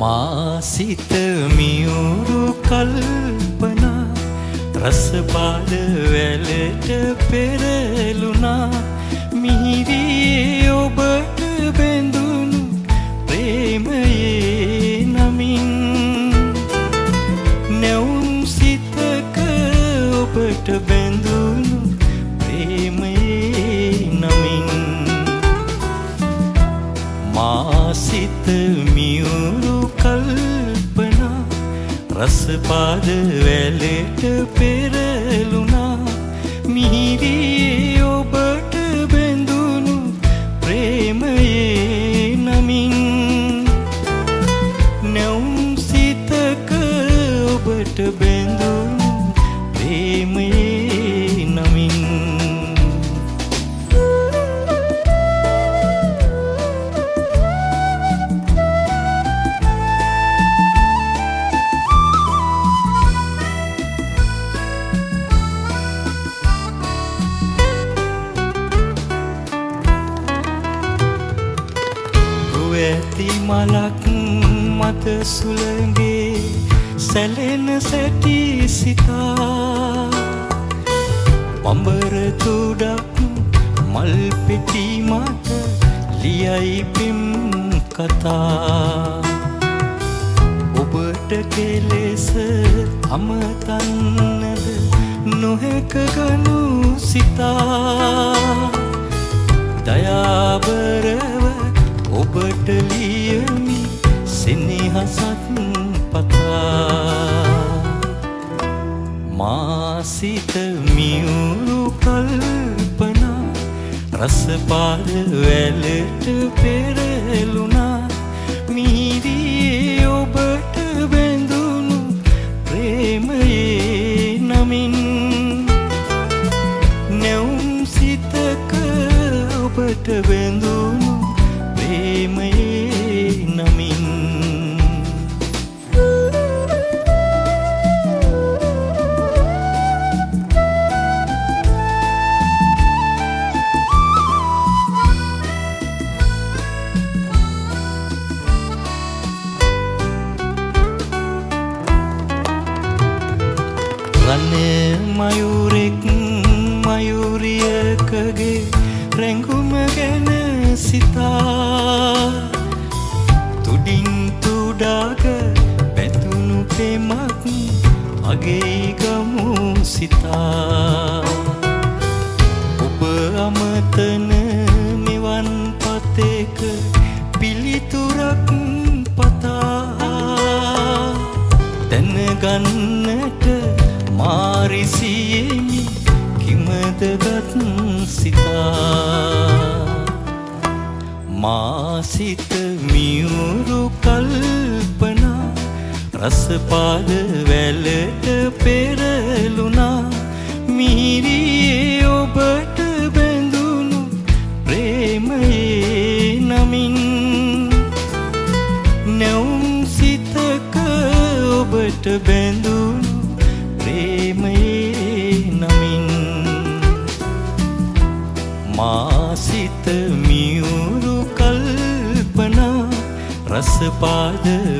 මාසිත මියුරු කල්පනා රසපාද වැලට පෙරලුනා මිහිරියේ ඔබට බැඳුණු. රසපාද වැලට පෙරලුනා මිහිරියේ ඔබට බැඳුණු ප්‍රේමයේ ඇති මලක් මත සුළගේ සැලෙන සැටි සිතා. පඹර තුඩක් මල් පෙටි මත ලියයි පෙම් කතා. ඔබට කෙලෙස අමතන්නද නොහැක ගනු සිතා. දයාබරව ඔබට ලියමි සෙනෙහසත් පතා. මාසිත මියුරු කල්පනා රසපාද වැලට පෙරලුනා මිහිරියේ ඔබට බැඳුණු ප්‍රේමයේ නමින් නැවුම් සිතක ඔබට බැඳුණු රන්න මයුරෙක් මයුරියකගේ රැඟුම ගැන සිතා. තුඩින් තුඩාක පැතුණු පෙමක් අගේ ගමු සිතා. ඔබ අමතන මාරිසියෙමි කිමදගත් සිතා මාසිත මියුරු කල්පනා රසපාද වැලට පෙරලුනා මාසිත මියුරු කල්පනා රසපාද වැලට පෙර